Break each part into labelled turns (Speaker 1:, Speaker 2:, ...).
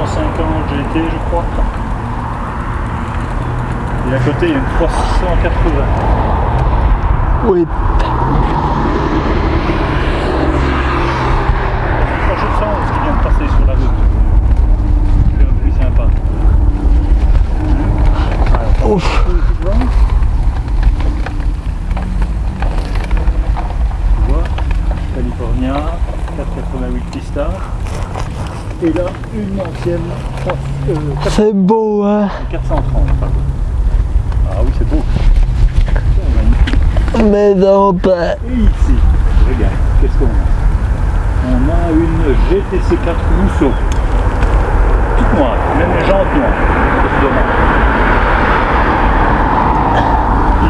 Speaker 1: 250 GT je crois. Et à côté il y a une 380.
Speaker 2: Oui.
Speaker 1: Quand je sens ce qui vient de passer sur la route. C'est un bruit sympa.
Speaker 2: Ouf.
Speaker 1: Tu vois, California, 488 Pista. Et là, une ancienne 3, euh, 4-
Speaker 2: C'est beau, hein
Speaker 1: 430. pardon. Ah oui, c'est beau. Magnifique.
Speaker 2: Mais non, pas.
Speaker 1: Et ici, regarde, qu'est-ce qu'on a On a une GTC 4 Rousseau. Toute noire, même les jantes noires. Dommage.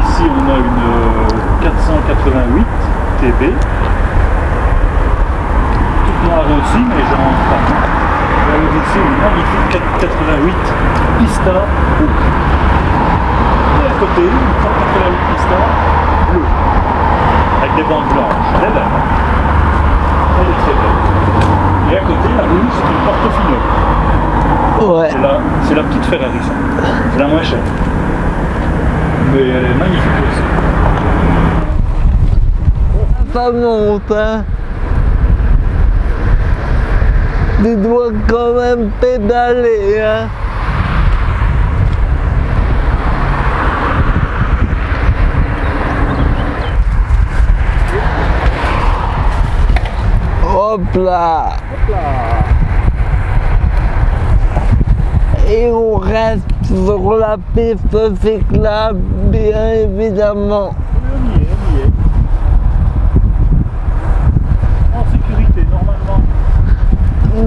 Speaker 1: Ici, on a une euh, 488 TB. Toute noire aussi, mais jantes ici, une magnifique 488 Pista rouge. Et à côté, une 488 Pista bleue avec des bandes blanches. Elle est belle. Elle est très belle. Et à côté, la rouge, c'est une Portofino.
Speaker 2: Ouais.
Speaker 1: C'est la, c'est la petite Ferrari, ça. C'est la moins chère. Mais elle est magnifique aussi.
Speaker 2: Ça monte, hein Tu dois quand même pédaler, hein Hop là Et on reste sur la piste cyclable, bien évidemment.
Speaker 1: On y est, on y est. En sécurité,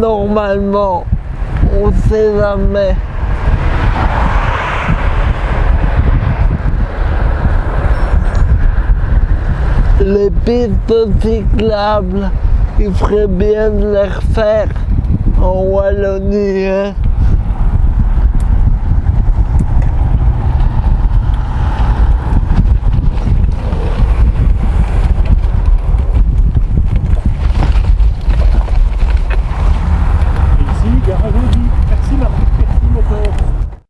Speaker 2: normalement. On sait jamais. Les pistes cyclables, il ferait bien de les refaire en Wallonie. hein.